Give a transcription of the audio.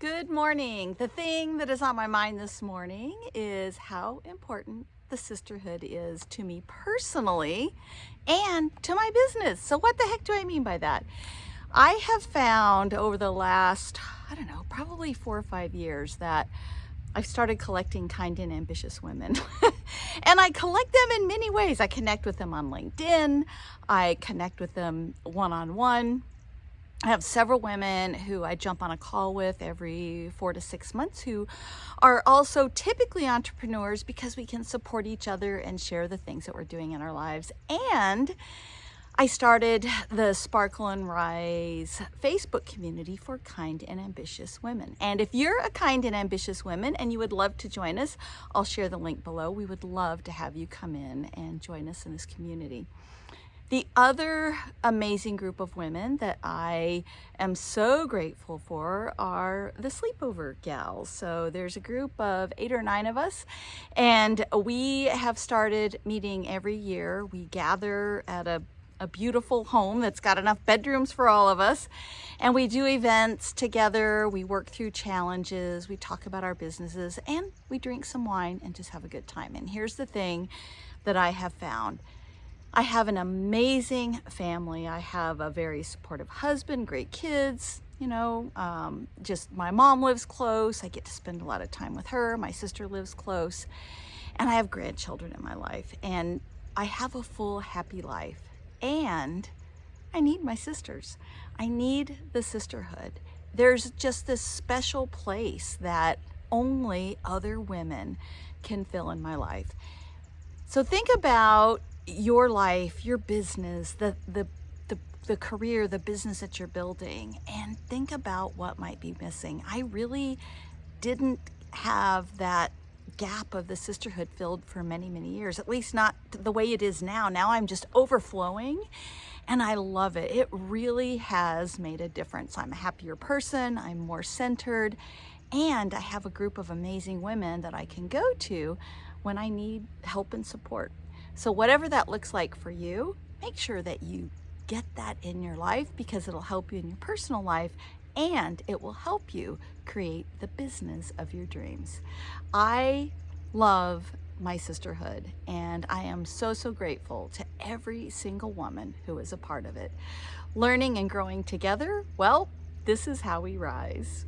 Good morning. The thing that is on my mind this morning is how important the sisterhood is to me personally and to my business. So what the heck do I mean by that? I have found over the last, I don't know, probably four or five years that I've started collecting kind and ambitious women. and I collect them in many ways. I connect with them on LinkedIn. I connect with them one-on-one. -on -one. I have several women who I jump on a call with every four to six months who are also typically entrepreneurs because we can support each other and share the things that we're doing in our lives. And I started the Sparkle and Rise Facebook community for kind and ambitious women. And if you're a kind and ambitious woman and you would love to join us, I'll share the link below. We would love to have you come in and join us in this community. The other amazing group of women that I am so grateful for are the sleepover gals. So there's a group of eight or nine of us and we have started meeting every year. We gather at a a beautiful home that's got enough bedrooms for all of us. And we do events together, we work through challenges, we talk about our businesses, and we drink some wine and just have a good time. And here's the thing that I have found. I have an amazing family. I have a very supportive husband, great kids, you know, um, just my mom lives close. I get to spend a lot of time with her. My sister lives close. And I have grandchildren in my life. And I have a full, happy life. And I need my sisters. I need the sisterhood. There's just this special place that only other women can fill in my life. So think about your life, your business, the, the, the, the career, the business that you're building, and think about what might be missing. I really didn't have that gap of the sisterhood filled for many, many years, at least not the way it is now. Now I'm just overflowing and I love it. It really has made a difference. I'm a happier person, I'm more centered, and I have a group of amazing women that I can go to when I need help and support. So whatever that looks like for you, make sure that you get that in your life because it'll help you in your personal life and it will help you create the business of your dreams. I love my sisterhood and I am so, so grateful to every single woman who is a part of it. Learning and growing together, well, this is how we rise.